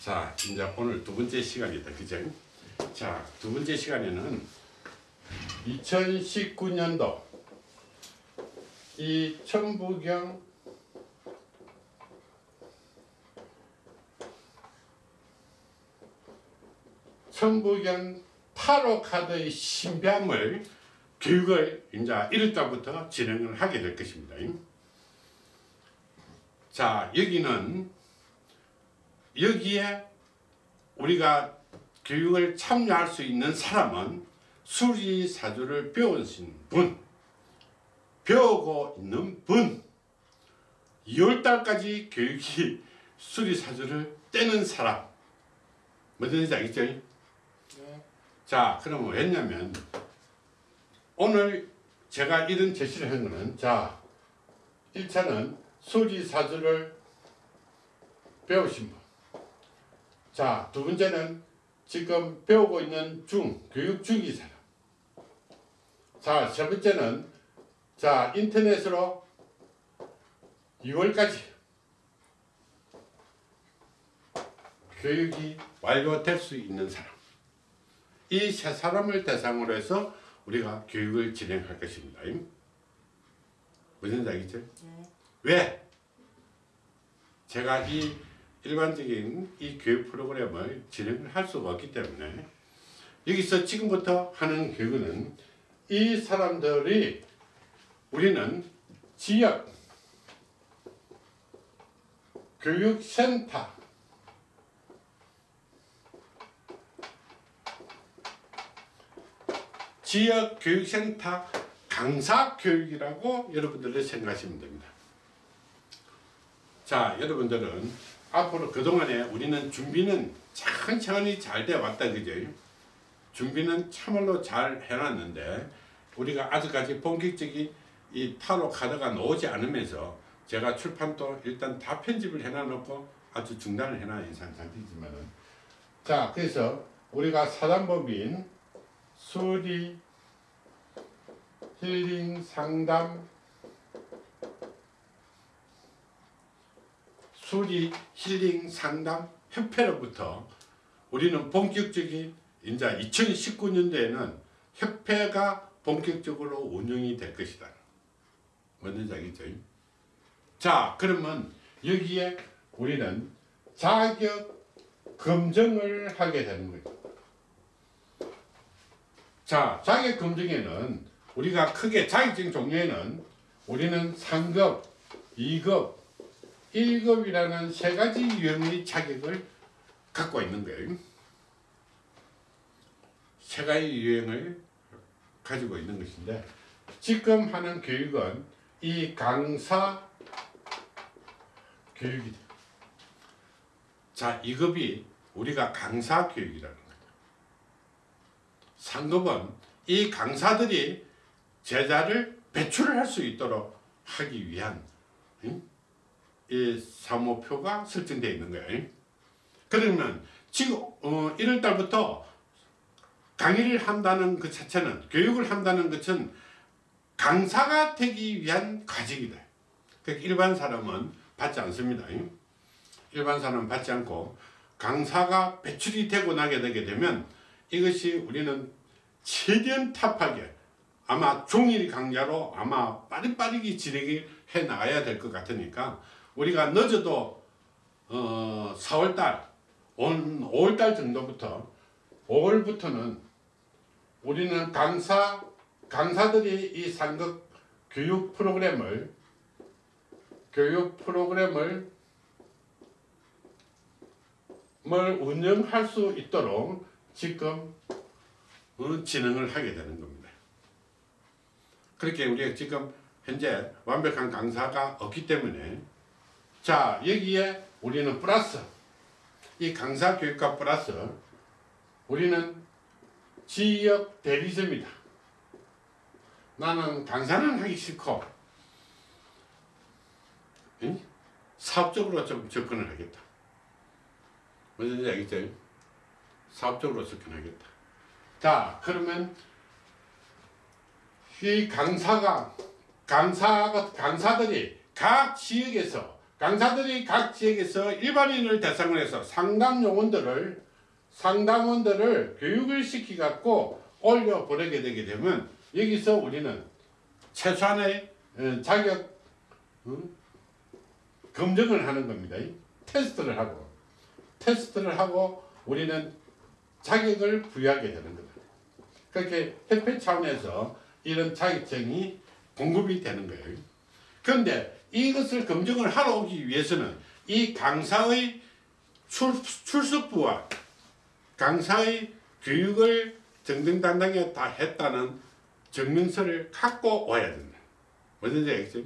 자, 이제 오늘 두 번째 시간이다. 그죠? 자, 두 번째 시간에는 2019년도 이 천부경 천부경 타로 카드의 신비함을 교육을 이제 1월달부터 진행을 하게 될 것입니다. 자, 여기는 여기에 우리가 교육을 참여할 수 있는 사람은 수리사주를 배우신 분, 배우고 있는 분, 2월달까지 교육이 수리사주를 떼는 사람, 뭐든지 알겠죠? 네. 자, 그러면 왜냐면 오늘 제가 이런 제시를 한 거는 자, 1차는 수리사주를 배우신 분. 자, 두 번째는 지금 배우고 있는 중, 교육 중이 사람. 자, 세 번째는 자, 인터넷으로 2월까지 교육이 완료될 수 있는 사람. 이 세 사람을 대상으로 해서 우리가 교육을 진행할 것입니다. 무슨 얘기죠? 네. 왜? 제가 이 일반적인 이 교육 프로그램을 진행을 할 수가 없기 때문에 여기서 지금부터 하는 교육은 이 사람들이 우리는 지역 교육센터 지역 교육센터 강사 교육이라고 여러분들이 생각하시면 됩니다. 자, 여러분들은 앞으로 그동안에 우리는 준비는 천천히 잘 돼 왔다 그죠? 준비는 참말로 잘 해놨는데 우리가 아직까지 본격적인 이 타로 카드가 나오지 않으면서 제가 출판도 일단 다 편집을 해놔놓고 아주 중단을 해놔 인상 상태지만은 자 그래서 우리가 사단법인 수리 힐링 상담 수리 힐링 상담 협회로부터 우리는 본격적인 이제 2019년도에는 협회가 본격적으로 운영이 될 것이다. 뭔지 알겠죠? 자, 그러면 여기에 우리는 자격 검증을 하게 되는 거죠. 자, 자격 검증에는 우리가 크게 자격증 종류에는 우리는 상급, 2급, 1급이라는 세 가지 유형의 자격을 갖고 있는 거예요. 세 가지 유형을 가지고 있는 것인데 지금 하는 교육은 이 강사 교육이다. 자, 2급이 우리가 강사 교육이라는 거다. 상급은 이 강사들이 제자를 배출을 할 수 있도록 하기 위한 응? 이 사모표가 설정되어 있는 거예요. 그러면 지금 어, 1월 달부터 강의를 한다는 그 자체는 교육을 한다는 것은 강사가 되기 위한 과정이다. 그러니까 일반 사람은 받지 않습니다. 일반 사람은 받지 않고 강사가 배출이 되고 나게 되게 되면 이것이 우리는 최대한 탑하게 아마 종일 강좌로 아마 빠릿빠르게 진행해 나가야 될 것 같으니까 우리가 늦어도 어 4월달 온 5월달 정도부터 5월부터는 우리는 강사 강사들이 이 상급 교육 프로그램을 교육 프로그램을 뭘 운영할 수 있도록 지금 어, 진행을 하게 되는 겁니다. 그렇게 우리가 지금 현재 완벽한 강사가 없기 때문에 자 여기에 우리는 플러스 이 강사 교육과 플러스 우리는 지역 대리점이다. 나는 강사는 하기 싫고 응? 사업적으로 좀 접근을 하겠다. 뭔지 알겠죠? 사업적으로 접근하겠다. 자 그러면 이 강사가 강사가 강사들이 각 지역에서 강사들이 각 지역에서 일반인을 대상으로 해서 상담 요원들을 상담원들을 교육을 시키 갖고 올려 보내게 되게 되면 여기서 우리는 최소한의 어, 자격 어, 검증을 하는 겁니다. 테스트를 하고 테스트를 하고 우리는 자격을 부여하게 되는 거다. 그렇게 협회 차원에서 이런 자격증이 공급이 되는 거예요. 그런데 이것을 검증을 하러 오기 위해서는 이 강사의 출, 출석부와 강사의 교육을 정정당당하게 다 했다는 증명서를 갖고 와야 된다. 뭐든지 알겠죠?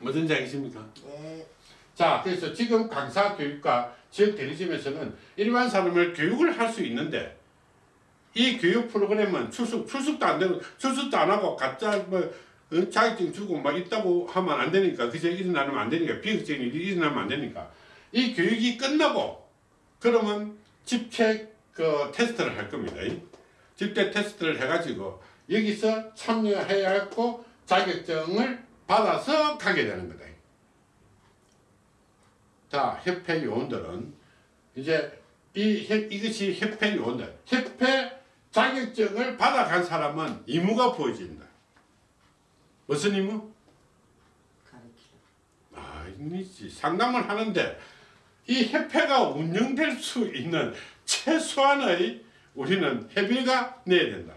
뭐든지 알겠습니까? 네. 자, 그래서 지금 강사 교육과 지역 대리점에서는 일반 사람을 교육을 할 수 있는데 이 교육 프로그램은 출석 출석도 안 되고 출석도 안 하고 가짜 뭐 어, 자격증 주고 막 있다고 하면 안 되니까 그저 일어나면 안 되니까 비극적인 일이 일어나면 안 되니까 이 교육이 끝나고 그러면 집체 그 테스트를 할 겁니다. 집체 테스트를 해가지고 여기서 참여해야 했고 자격증을 받아서 가게 되는 거다. 자, 협회 요원들은 이제 이 협- 이것이 협회 요원들, 협회 자격증을 받아간 사람은 의무가 보여진다. 무슨 의무? 가르치다. 아니지. 상담을 하는데 이 협회가 운영될 수 있는 최소한의 우리는 협의가 내야 된다.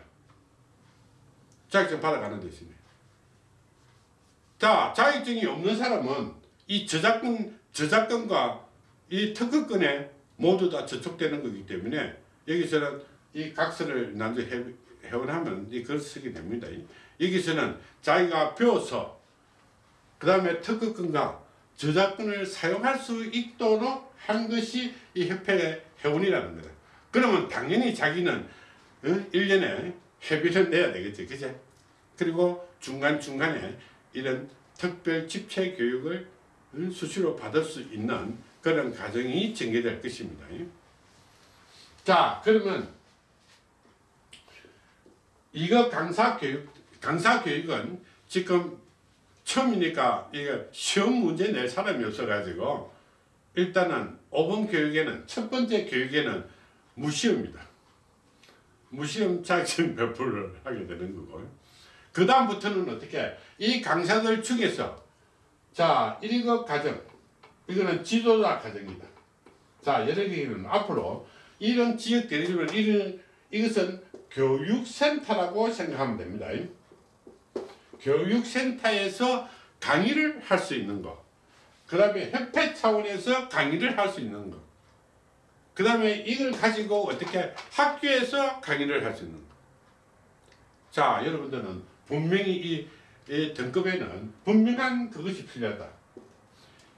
자격증 받아가는 대신에. 자, 자격증이 없는 사람은 이 저작권, 저작권과 이 특허권에 모두 다 저촉되는 거기 때문에 여기서는 이 각서를 해- 회원하면 이 글을 쓰게 됩니다. 여기서는 자기가 배워서 그 다음에 특허권과 저작권을 사용할 수 있도록 한 것이 이 협회의 회원이라는 거다. 그러면 당연히 자기는 어? 1년에 회비를 내야 되겠지. 그제? 그리고 중간중간에 이런 특별 집체 교육을 어? 수시로 받을 수 있는 그런 과정이 전개될 것입니다. 자, 그러면 이거 강사 교육, 강사 교육은 지금 처음이니까 이게 시험 문제 낼 사람이 없어가지고 일단은 5번 교육에는 첫 번째 교육에는 무시험이다. 무시험 자격증 배포를 하게 되는 거고 그 다음부터는 어떻게 이 강사들 중에서 자 1급 과정 이거는 지도자 과정이다. 자 여러 개는 앞으로 이런 지역 대리점을 이런 이것은 교육센터라고 생각하면 됩니다. 교육센터에서 강의를 할 수 있는 거. 그 다음에 협회 차원에서 강의를 할 수 있는 거. 그 다음에 이걸 가지고 어떻게 학교에서 강의를 할 수 있는 거. 자, 여러분들은 분명히 이, 이 등급에는 분명한 그것이 필요하다.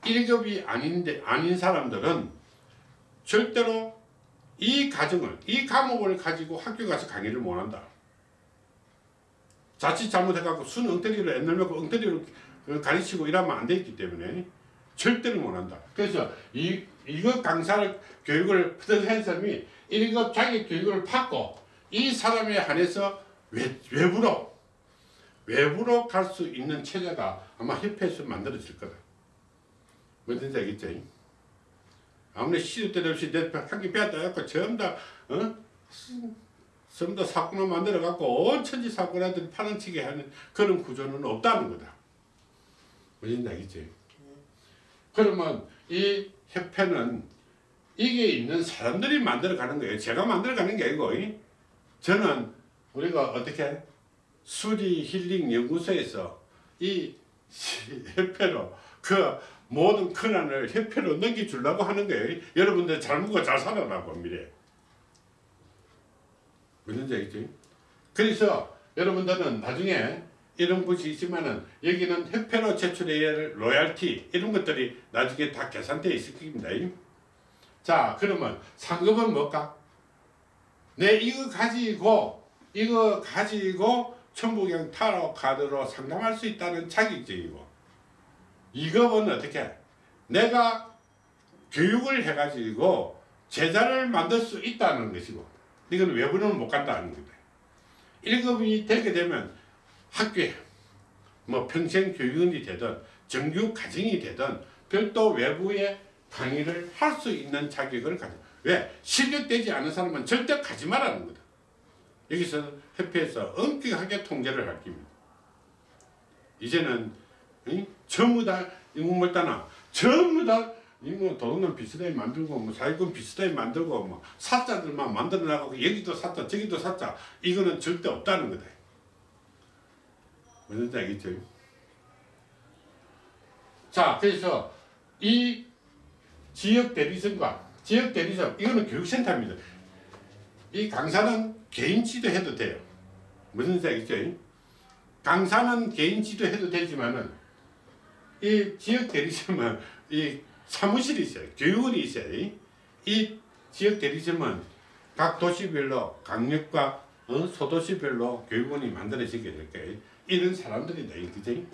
1급이 아닌데, 아닌 사람들은 절대로 이 과정을, 이 과목을 가지고 학교 가서 강의를 못 한다. 자칫 잘못해갖고 순 엉터리로 옛날 먹고 엉터리로 가르치고 이러면 안 되기 때문에 절대로 못한다. 그래서 이, 이거 강사를 교육을 받은 사람이 1급 자기 교육을 받고 이 사람에 한해서 외, 외부로 외부로 갈 수 있는 체제가 아마 협회에서 만들어질 거다. 뭐든지 알겠죠? 아무리 시도 때도 없이 내 학기 빼앗다 갖고 전부 다 어? 전부 다 사건을 만들어 갖고 온 천지 사건한테 파란치게 하는 그런 구조는 없다는 거다. 무슨 얘기지? 그러면 이 협회는 이게 있는 사람들이 만들어 가는 거예요. 제가 만들어 가는 게 아니고 이? 저는 우리가 어떻게 수리 힐링 연구소에서 이 협회로 그 모든 권한을 협회로 넘겨주려고 하는 거예요. 여러분들 잘 먹고 잘 살아라고 미래. 무슨 얘기지? 그래서 여러분들은 나중에 이런 것이 있지만은 여기는 협회로 제출해야 할 로얄티 이런 것들이 나중에 다 계산되어 있을 겁니다. 자 그러면 상급은 뭘까? 내 이거 가지고 이거 가지고 천부경 타로 카드로 상담할 수 있다는 자격증이고 이급은 어떻게? 내가 교육을 해가지고 제자를 만들 수 있다는 것이고 이건 외부는 못 간다는 거다. 1급이 되게 되면 학교에 뭐 평생 교육원이 되든 정규 가정이 되든 별도 외부의 강의를 할 수 있는 자격을 가져. 왜? 실력되지 않은 사람은 절대 가지 말라는 거다. 여기서 협회에서 엄격하게 통제를 할 겁니다. 이제는 응? 전부 다 인공물단아 전부 다 이뭐 도둑놈 비슷하게 만들고 뭐 사기꾼 비슷하게 만들고 뭐 사자들만 만들어 나가고 여기도 사자 저기도 사자 이거는 절대 없다는 거다. 뭔지 알겠죠? 자 그래서 이 지역 대리점과 지역 대리점 이거는 교육센터입니다. 이 강사는 개인 지도해도 돼요. 무슨 생각이죠? 강사는 개인 지도해도 되지만은 이 지역 대리점은 이 사무실이 있어요. 교육원이 있어요. 이 지역 대리점은 각 도시별로 강력과 어? 소도시별로 교육원이 만들어지게 될 거예요. 이런 사람들이다. 그지?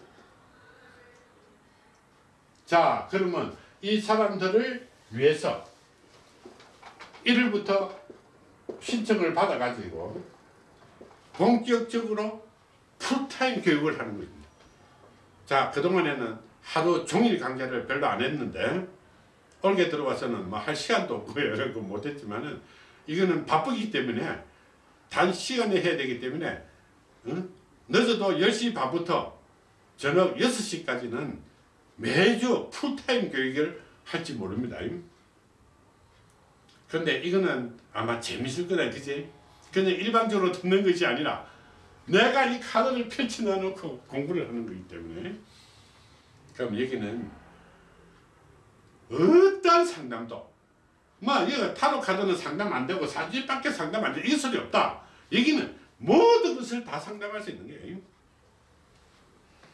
자, 그러면 이 사람들을 위해서 1일부터 신청을 받아가지고 본격적으로 풀타임 교육을 하는 겁니다. 자, 그동안에는 하루 종일 강좌를 별로 안 했는데 올게 들어와서는 뭐 할 시간도 없고 여러 거 못했지만은 이거는 바쁘기 때문에 단 시간에 해야 되기 때문에 응? 늦어도 10시 반부터 저녁 6시까지는 매주 풀타임 교육을 할지 모릅니다. 근데 이거는 아마 재밌을 거다 그지? 그냥 일반적으로 듣는 것이 아니라 내가 이 카드를 펼쳐 놓고 공부를 하는 거기 때문에 그럼 여기는 어떤 상담도 뭐 이거 타로 카드는 상담 안 되고 사진밖에 상담 안 돼. 이 소리 없다. 여기는 모든 것을 다 상담할 수 있는 거예요.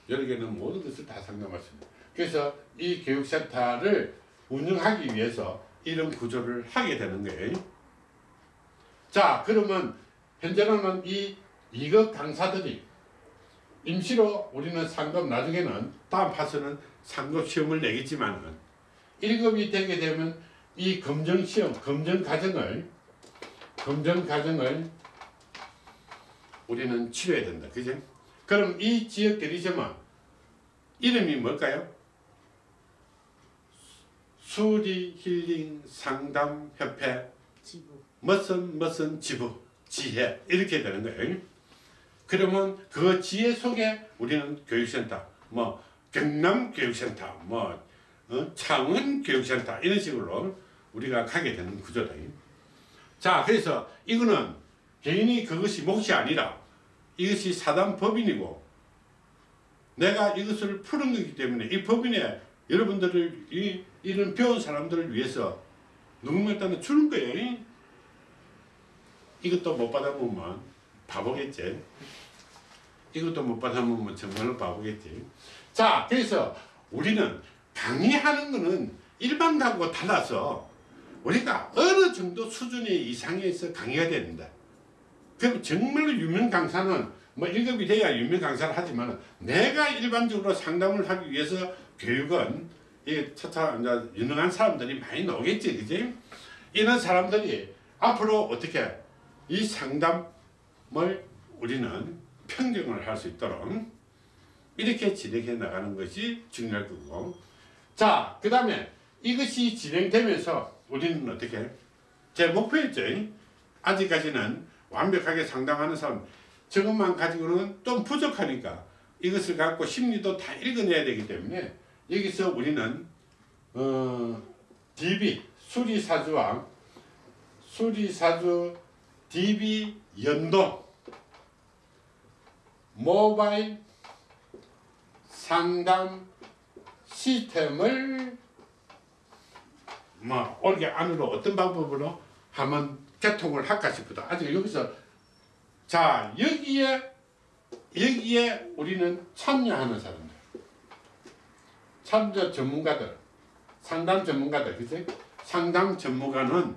여러 개는 모든 것을 다 상담할 수 있는. 그래서 이 교육센터를 운영하기 위해서 이런 구조를 하게 되는 거예요. 자, 그러면 현재는 이 2급 강사들이 임시로 우리는 상급 나중에는 다음 파서는 상급 시험을 내겠지만 1급이 되게 되면 이 검정 시험, 검정 과정을 검정 과정을 우리는 치료해야 된다. 그죠? 그럼 이 지역 대리점은 이름이 뭘까요? 수리 힐링 상담 협회 지부. 무슨 무슨 지부 지혜 이렇게 되는 거예요. 그러면 그 지혜 속에 우리는 교육센터 뭐 경남 교육센터 뭐 어? 창원 교육센터 이런 식으로 우리가 가게 되는 구조다. 자 그래서 이거는 개인이 그것이 몫이 아니라 이것이 사단 법인이고 내가 이것을 푸는 거기 때문에 이 법인에 여러분들을 이, 이런 배운 사람들을 위해서 누구한테는 주는 거예요. 이것도 못 받아보면 바보겠지. 이것도 못 받아보면 정말로 바보겠지. 자, 그래서 우리는 강의하는 거는 일반하고 달라서 우리가 어느 정도 수준의 이상에서 강의가 된다. 그럼 정말로 유명 강사는 뭐 1급이 돼야 유명 강사를 하지만 내가 일반적으로 상담을 하기 위해서 교육은 이 차차 이제 유능한 사람들이 많이 나오겠지, 그지? 이런 사람들이 앞으로 어떻게 이 상담을 우리는 평정을 할 수 있도록 이렇게 진행해 나가는 것이 중요할 거고. 자 그 다음에 이것이 진행되면서 우리는 어떻게 제 목표였죠 아직까지는 완벽하게 상담하는 사람 저것만 가지고는 좀 부족하니까 이것을 갖고 심리도 다 읽어내야 되기 때문에 여기서 우리는 어, DB 수리사주와 수리사주 DB 연동 모바일 상담 시스템을 뭐 올게 안으로 어떤 방법으로 하면 개통을 할까 싶다. 아직 여기서 자 여기에 여기에 우리는 참여하는 사람들 참여 전문가들 상담 전문가들 그치? 상담 전문가는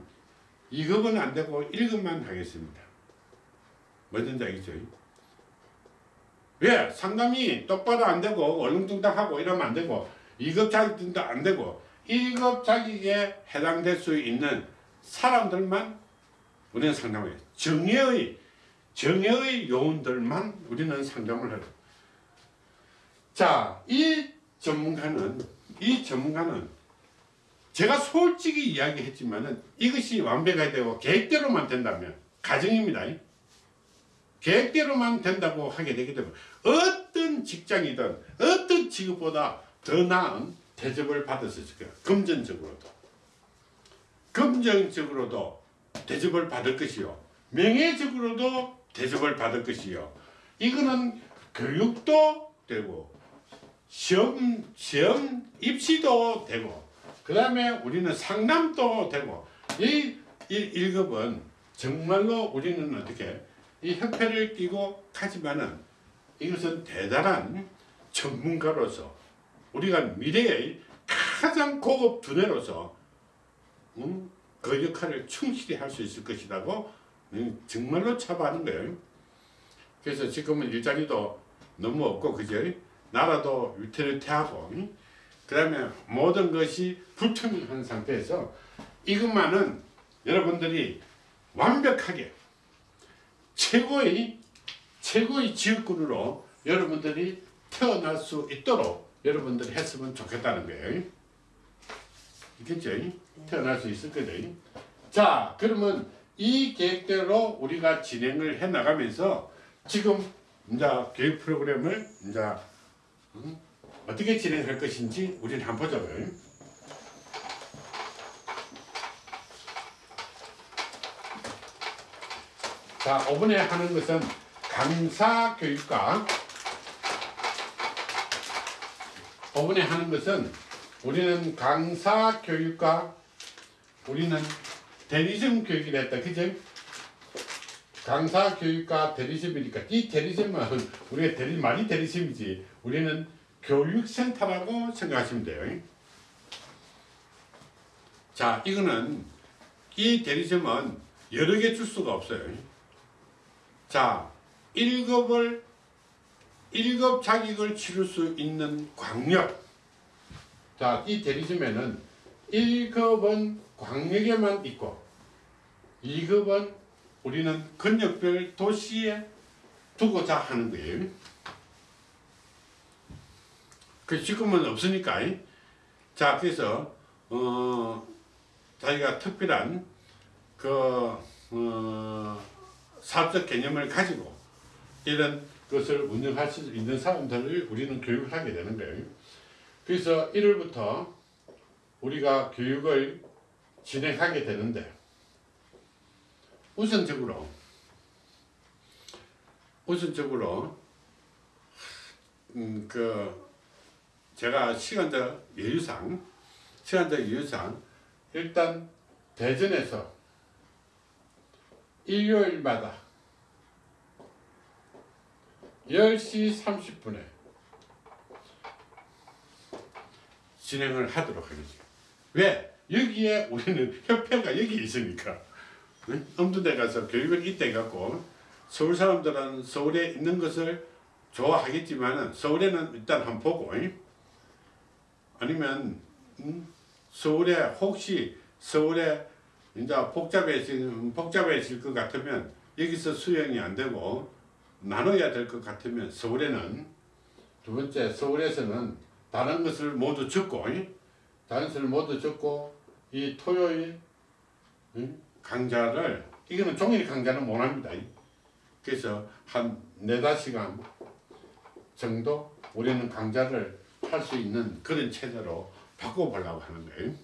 2급은 안 되고 1급만 하겠습니다. 뭐든지 알겠죠? 왜? 상담이 똑바로 안 되고 얼렁뚱땅하고 이러면 안 되고 2급 자격증도 안 되고 1급 자격에 해당될 수 있는 사람들만 우리는 상담을 해요. 정예의 정예의 요원들만 우리는 상담을 해요. 자, 이 전문가는 이 전문가는 제가 솔직히 이야기했지만은 이것이 완벽해야 되고 계획대로만 된다면 가정입니다. 계획대로만 된다고 하게 되기 때문에 어떤 직장이든 어떤 직업보다 더 나은 대접을 받을 수 있을 거예요. 금전적으로도. 금전적으로도 대접을 받을 것이요. 명예적으로도 대접을 받을 것이요. 이거는 교육도 되고 시험 시험 입시도 되고 그 다음에 우리는 상담도 되고 이, 이 1급은 정말로 우리는 어떻게 이 협회를 끼고 가지만은 이것은 대단한 전문가로서 우리가 미래의 가장 고급 두뇌로서 음, 그 역할을 충실히 할 수 있을 것이라고 음, 정말로 차보하는 거예요. 그래서 지금은 일자리도 너무 없고 그죠? 나라도 위태위태하고 그 다음에 모든 것이 불투명한 상태에서 이것만은 여러분들이 완벽하게 최고의 최고의 지역군으로 여러분들이 태어날 수 있도록 여러분들이 했으면 좋겠다는 거예요. 있겠죠? 태어날 수 있을 거죠. 자, 그러면 이 계획대로 우리가 진행을 해 나가면서 지금 이제 교육 프로그램을 이제 음, 어떻게 진행할 것인지 우리는 한번 보자고요. 자, 5번에 하는 것은 강사 교육과 5번에 하는 것은 우리는 강사 교육과 우리는 대리점 교육이 됐다. 그죠? 강사 교육과 대리점이니까 이 대리점은 우리가 대리 말이 대리점이지 우리는 교육센터라고 생각하시면 돼요. 자, 이거는 이 대리점은 여러 개 줄 수가 없어요. 자, 1급을 1급 자격을 치를 수 있는 광역. 자, 이 대리점에는 1급은 광역에만 있고 2급은 우리는 근역별 도시에 두고자 하는 거예요. 그 지금은 없으니까. 자, 그래서 어 자기가 특별한 그 어, 사업적 개념을 가지고 이런 것을 운영할 수 있는 사람들을 우리는 교육을 하게 되는 거예요. 그래서 1월부터 우리가 교육을 진행하게 되는데 우선적으로 우선적으로 음, 그 제가 시간적 여유상 시간적 여유상 일단 대전에서 일요일마다 10시 30분에 진행을 하도록 하겠습니다. 왜? 여기에 우리는 협회가 여기 있으니까 응? 엄두대 가서 교육을 이때 갖고 서울 사람들은 서울에 있는 것을 좋아하겠지만은 서울에는 일단 한번 보고 응? 아니면 응? 서울에 혹시 서울에 이제 복잡해질 복잡해질 것 같으면 여기서 수용이 안 되고 나눠야 될 것 같으면 서울에는 두 번째 서울에서는 다른 것을 모두 적고 응? 다른 것을 모두 적고 이 토요일 응? 강좌를 이거는 종일 강좌는 못 합니다. 그래서 한 네다 시간 정도 우리는 강좌를 할 수 있는 그런 체제로 바꿔보려고 하는 거예요.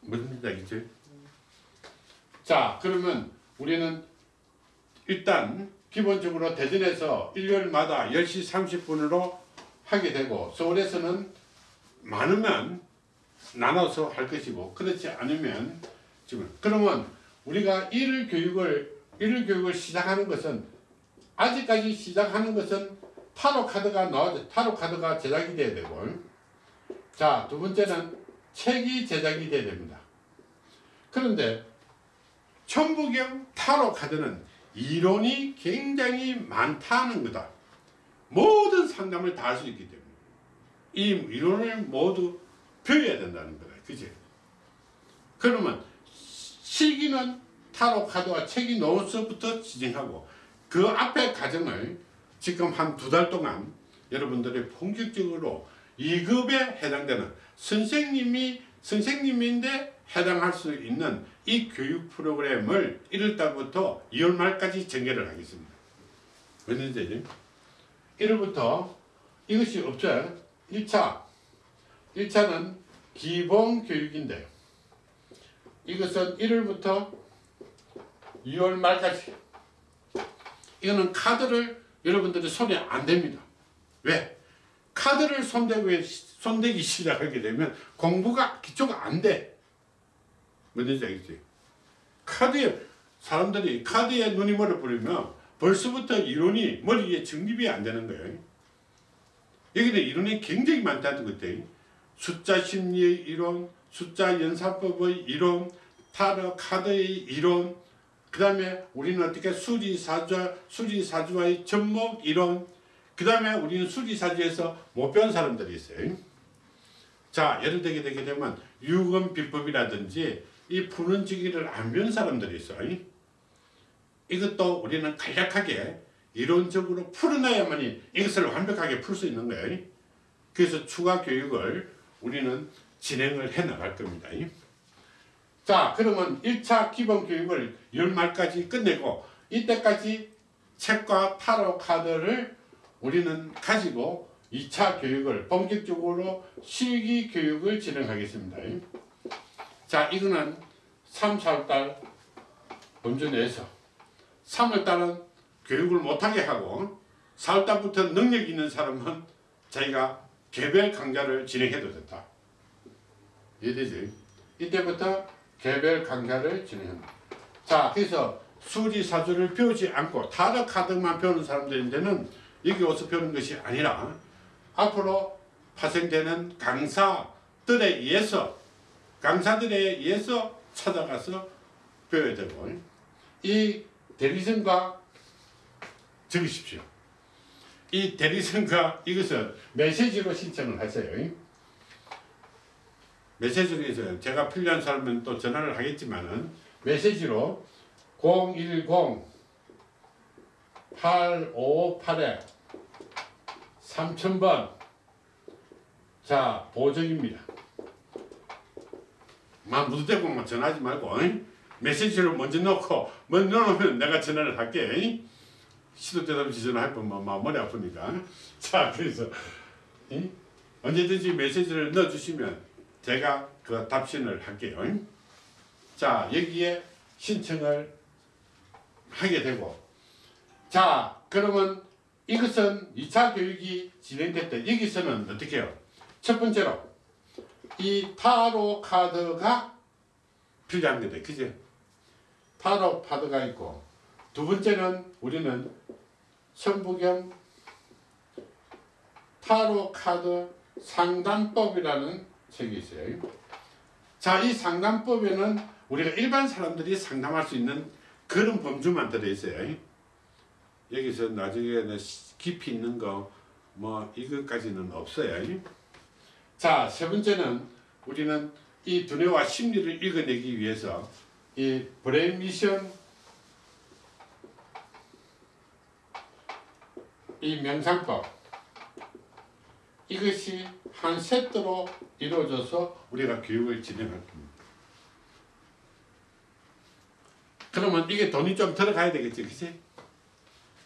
무슨 얘기지? 자, 그러면 우리는 일단 기본적으로 대전에서 일요일마다 10시 30분으로 하게 되고 서울에서는 많으면 나눠서 할 것이고 그렇지 않으면 지금 그러면 우리가 일일 교육을 일일 교육을 시작하는 것은 아직까지 시작하는 것은 타로 카드가 나와 타로 카드가 제작이 돼야 되고 자 두 번째는 책이 제작이 돼야 됩니다. 그런데 천부경 타로 카드는 이론이 굉장히 많다는 거다. 모든 상담을 다 할 수 있기 때문에 이 이론을 모두 배워야 된다는 거다. 그지? 그러면 시기는 타로 카드와 책이 노트부터 진행하고 그 앞에 과정을 지금 한 두 달 동안 여러분들이 본격적으로 2급에 해당되는 선생님이 선생님인데 해당할 수 있는 이 교육 프로그램을 1월달부터 2월 말까지 전개를 하겠습니다. 웬일이지? 1월부터 이것이 없죠. 1차 1차는 기본 교육인데 이것은 1월부터 2월 말까지 이거는 카드를 여러분들이 손에 안 댑니다. 왜? 카드를 손대고 손대기 시작하게 되면 공부가 기초가 안 돼. 뭔지 알겠지? 카드에 사람들이 카드에 눈이 멀어 버리면 벌써부터 이론이 머리에 정립이 안 되는 거예요. 여기는 이론이 굉장히 많다는 것들. 숫자 심리의 이론, 숫자 연산법의 이론, 타로 카드의 이론, 그 다음에 우리는 어떻게 수리사주, 수리사주와의 접목 이론, 그 다음에 우리는 수리사주에서 못 배운 사람들이 있어요. 자, 예를 들게 되게 되면 유금 비법이라든지 이 푸는 지기를 안 배운 사람들이 있어요. 이것도 우리는 간략하게 이론적으로 풀어놔야만이 이것을 완벽하게 풀 수 있는 거예요. 그래서 추가 교육을 우리는 진행을 해 나갈 겁니다. 자 그러면 1차 기본 교육을 연말까지 끝내고 이때까지 책과 타로 카드를 우리는 가지고 2차 교육을 본격적으로 실기 교육을 진행하겠습니다. 자 이거는 3, 4월달 범주 내에서 3월달은 교육을 못하게 하고 4월달부터 능력 있는 사람은 저희가 개별 강좌를 진행해도 된다. 이해되지? 이때부터 개별 강좌를 진행합니다. 자, 그래서 수리사주를 배우지 않고 타로 카드만 배우는 사람들인데는 여기 와서 배우는 것이 아니라 앞으로 파생되는 강사들에 의해서 강사들에 의해서 찾아가서 배워야 되고 이 대리점과 적으십시오. 이 대리점과 이것은 메시지로 신청을 하세요. 메시지로 제가 필요한 사람은 또 전화를 하겠지만은 메시지로 010 858에 3000번 자 보정입니다. 막 무드대고만 전화하지 말고 메시지를 먼저 넣고 먼저 넣으면 내가 전화를 할게 시도 때도 없이 전화할 뻔만 머리 아프니까? 자 그래서 언제든지 메시지를 넣어주시면 제가 그 답신을 할게요. 자, 여기에 신청을 하게 되고. 자, 그러면 이것은 2차 교육이 진행될 때 여기서는 어떻게 해요? 첫 번째로 이 타로 카드가 필요한 거다. 그죠? 타로 카드가 있고 두 번째는 우리는 성부경 타로 카드 상담법이라는 책이 있어요. 자, 이 상담법에는 우리가 일반 사람들이 상담할 수 있는 그런 범주만 들어있어요. 여기서 나중에 깊이 있는 거, 뭐, 이것까지는 없어요. 자, 세 번째는 우리는 이 두뇌와 심리를 읽어내기 위해서 이 brain mission 이 명상법 이것이 한 세트로 이루어져서 우리가 교육을 진행할 겁니다. 그러면 이게 돈이 좀 들어가야 되겠지, 그치?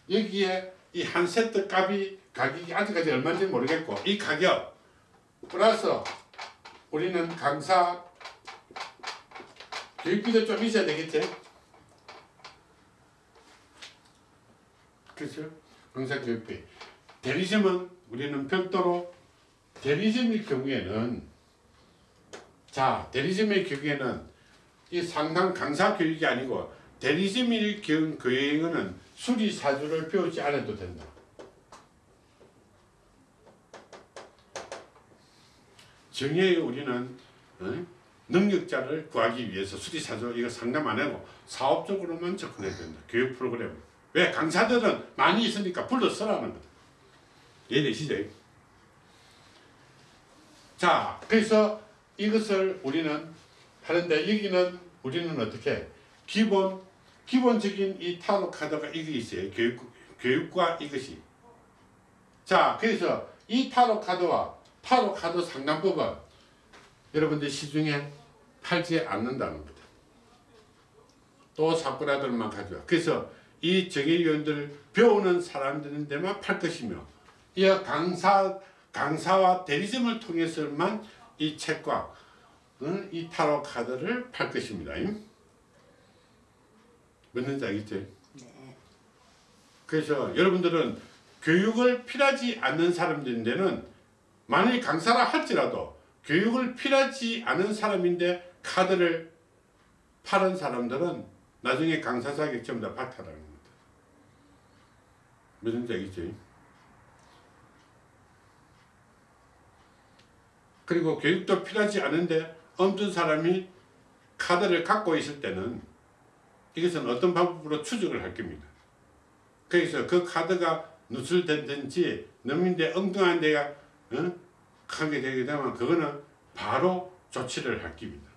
여기에 이 한 세트 값이 가격이 아직까지 얼마인지 모르겠고 이 가격 플러스 우리는 강사 교육비도 좀 있어야 되겠지? 그렇죠? 강사 교육비. 대리점은 우리는 별도로 대리점일 경우에는 자 대리점의 경우에는 이 상담 강사 교육이 아니고 대리점일 경우에는 수리사주를 배우지 않아도 된다. 정의에 우리는 어? 능력자를 구하기 위해서 수리사주 이거 상담 안 하고 사업적으로만 접근해야 된다. 교육 프로그램. 왜? 강사들은 많이 있으니까 불러 쓰라는 거다. 이해되시죠? 자, 그래서 이것을 우리는 하는데 여기는 우리는 어떻게 기본 기본적인 이 타로 카드가 이게 있어요. 교육 교육과 이것이 자, 그래서 이 타로 카드와 타로 카드 상담법은 여러분들 시중에 팔지 않는다는 겁니다. 또 사쿠라들만 가져와. 그래서 이 정의위원들을 배우는 사람들인 데만 팔 것이며 이 강사, 강사와 대리점을 통해서만 이 책과 응? 이 타로 카드를 팔 것입니다. 뭔지 알겠죠? 네. 그래서 여러분들은 교육을 필요하지 않는 사람들인데는 만일 강사라 할지라도 교육을 필요하지 않은 사람인데 카드를 파는 사람들은 나중에 강사 자격증 다 박탈하는 겁니다. 무슨 얘기지? 그리고 교육도 필요하지 않은데 없는 사람이 카드를 갖고 있을 때는 이것은 어떤 방법으로 추적을 할 겁니다. 그래서 그 카드가 누설된든지 넘는데 엉뚱한 데가 어? 하게 되게 되면 그거는 바로 조치를 할 겁니다.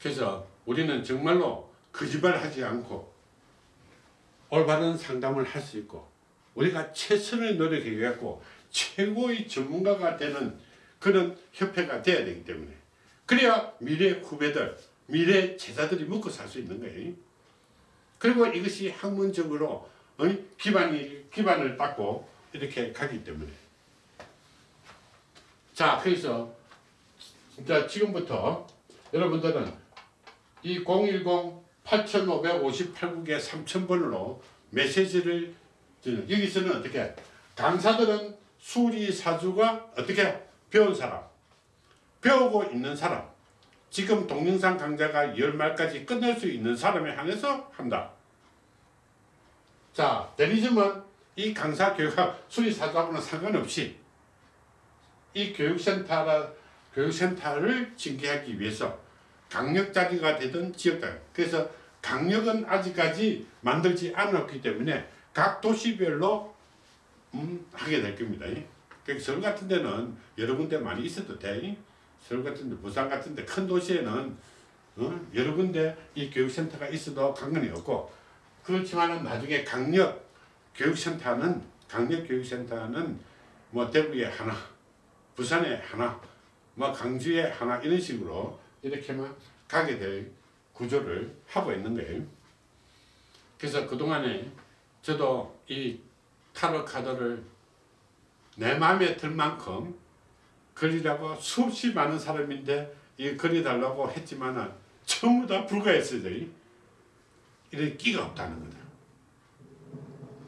그래서 우리는 정말로 거짓말 하지 않고 올바른 상담을 할 수 있고 우리가 최선을 노력해 갖고 최고의 전문가가 되는 그런 협회가 돼야 되기 때문에 그래야 미래 후배들 미래 제자들이 먹고 살 수 있는 거예요 그리고 이것이 학문적으로 기반이, 기반을 닦고 이렇게 가기 때문에 자 그래서 자 지금부터 여러분들은 이 010-8558국에 3000번으로 메시지를 여기서는 어떻게 강사들은 수리 사주가 어떻게 배운 사람 배우고 있는 사람 지금 동영상 강좌가 열말까지 끝낼 수 있는 사람에 한해서 한다. 자, 대리점은 이 강사 교육학 수리 사주하고는 상관없이 이 교육센터라, 교육센터를 징계하기 위해서 강력자리가 되던 지역당 그래서 강력은 아직까지 만들지 않았기 때문에 각 도시별로 음, 하게 될 겁니다. 그러니까 서울 같은 데는 여러 군데 많이 있어도 돼. 서울 같은 데, 부산 같은 데, 큰 도시에는 어? 여러 군데 이 교육센터가 있어도 관건이 없고 그렇지만 나중에 강력 교육센터는 강력 교육센터는 뭐 대구에 하나, 부산에 하나, 뭐 강주에 하나 이런 식으로 이렇게만 가게 될 구조를 하고 있는 거예요. 그래서 그동안에 저도 이 타로 카드를 내 마음에 들 만큼 그리라고 수없이 많은 사람인데 이 그려달라고 했지만 전부 다 불가했어요. 이런 끼가 없다는 거다.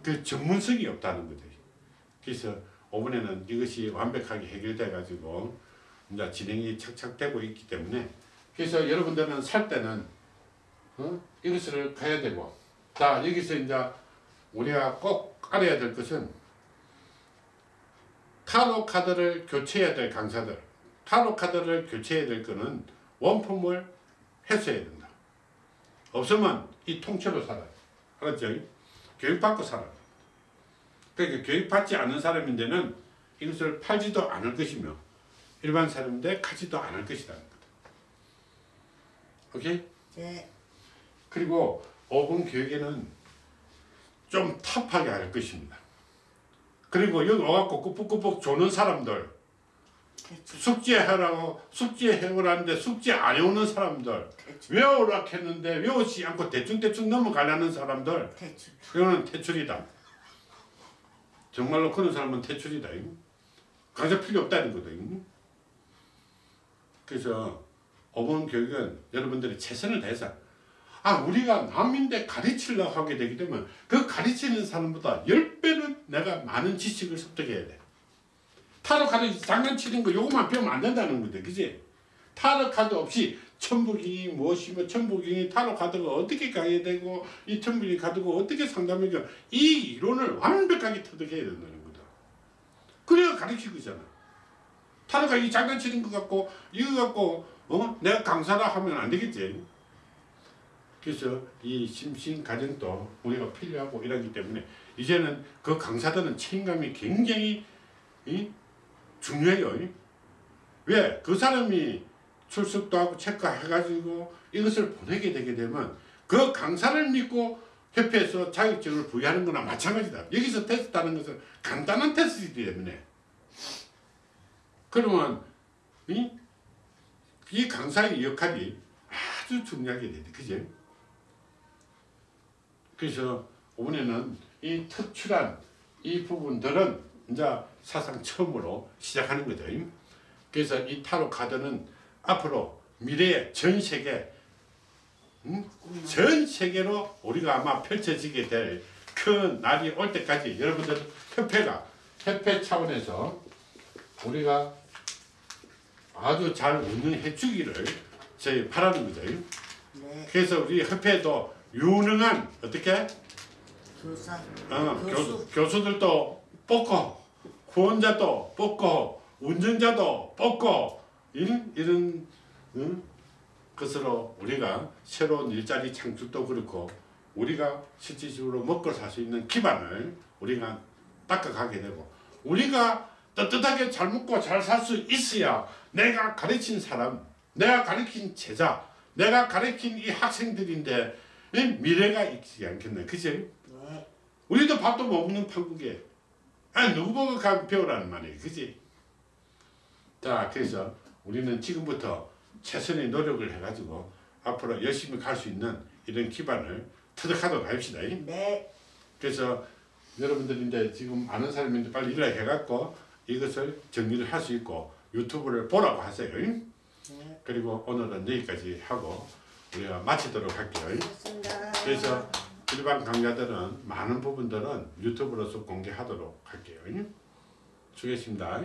그 전문성이 없다는 거죠. 그래서 이번에는 이것이 완벽하게 해결돼 가지고 이제 진행이 착착되고 있기 때문에 그래서 여러분들은 살 때는 어? 이것을 가야 되고 자 여기서 이제 우리가 꼭 알아야 될 것은 타로 카드를 교체해야 될 강사들 타로 카드를 교체해야 될 거는 원품을 해소해야 된다 없으면 이 통째로 살아요 알았죠? 교육받고 살아요 그러니까 교육받지 않는 사람인데는 이것을 팔지도 않을 것이며 일반 사람인데 가지도 않을 것이라는 거다 오케이? 네. 그리고 5분 교육에는 좀 탑하게 할 것입니다. 그리고 여기 와갖고 꾸벅꾸벅 조는 사람들 그렇죠. 숙제하라고 숙제해오라는데 숙제 안 해오는 사람들 그렇죠. 외우라 했는데 외우지 않고 대충대충 넘어가려는 사람들 그렇죠. 그거는 퇴출이다. 정말로 그런 사람은 퇴출이다. 강사 필요 없다는 거다. 그래서 어본 교육은 여러분들이 최선을 다해서 아 우리가 남인데 가르치려고 하게 되기 때문에 그 가르치는 사람보다 10배는 내가 많은 지식을 습득해야 돼 타로 카드 장난치는 거 요것만 배우면 안 된다는 거지 그지 타로 카드 없이 천부경이 무엇이며 천부경이 타로 카드가 어떻게 가야 되고 이 천부경이 카드가 어떻게 상담하고 이 이론을 완벽하게 터득해야 된다는 거다 그래야 가르치고 있잖아 타로가 이 장난치는 것 같고 이거 갖고 어? 내가 강사라 하면 안 되겠지. 그래서 이 심신 가정도 우리가 필요하고 이러기 때문에 이제는 그 강사들은 책임감이 굉장히 이? 중요해요. 왜? 그 사람이 출석도 하고 체크해가지고 이것을 보내게 되게 되면 그 강사를 믿고 협회에서 자격증을 부여하는 거나 마찬가지다. 여기서 테스트하는 것은 간단한 테스트이기 때문에 그러면 이, 이 강사의 역할이 아주 중요하게 되죠. 그죠? 그래서 이번에는 이 특출한 이 부분들은 이제 사상 처음으로 시작하는 거죠. 그래서 이 타로 카드는 앞으로 미래의 전 세계 음? 전 세계로 우리가 아마 펼쳐지게 될 큰 날이 올 때까지 여러분들 협회가 협회 차원에서 우리가 아주 잘 운영해 주기를 저희 바라는 거죠. 네. 그래서 우리 협회도 유능한 어떻게 교사. 어, 교수. 교수. 교수들도 뽑고 후원자도 뽑고 운전자도 뽑고 이런 응? 것으로 우리가 새로운 일자리 창출도 그렇고 우리가 실질적으로 먹고 살 수 있는 기반을 우리가 닦아가게 되고 우리가 떳떳하게 잘 먹고 잘 살 수 있어야 내가 가르친 사람 내가 가르친 제자 내가 가르친 이 학생들인데 이 미래가 있지 않겠나 그치? 네. 우리도 밥도 못 먹는 판국에 아 누구 보고 가 배우라는 말이에요 그지 자 그래서 우리는 지금부터 최선의 노력을 해가지고 앞으로 열심히 갈 수 있는 이런 기반을 터득하도록 합시다 네. 그래서 여러분들이 이제 지금 아는 사람인데 빨리 일을 해갖고 이것을 정리를 할 수 있고 유튜브를 보라고 하세요 네. 그리고 오늘은 여기까지 하고 우리가 마치도록 할게요 고맙습니다. 그래서 일반 강좌들은 많은 부분들은 유튜브로서 공개하도록 할게요. 수고했습니다.